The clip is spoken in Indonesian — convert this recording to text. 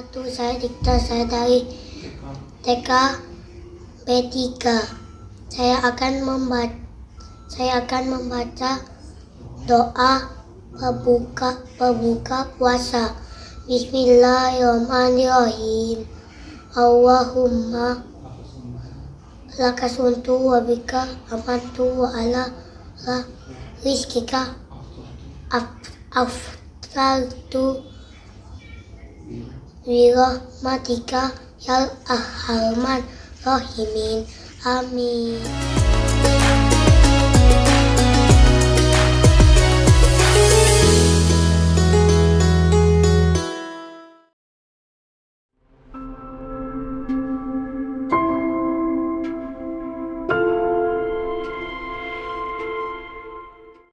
saya Dikta, saya dari TK B3. Saya akan membaca saya akan membaca doa pembuka pembuka puasa. Bismillahirrahmanirrahim. Allahumma laka suntu wa bika amantu wa ala la rizkika af- aftartu birahmatika ya arhamar rahimin. Amin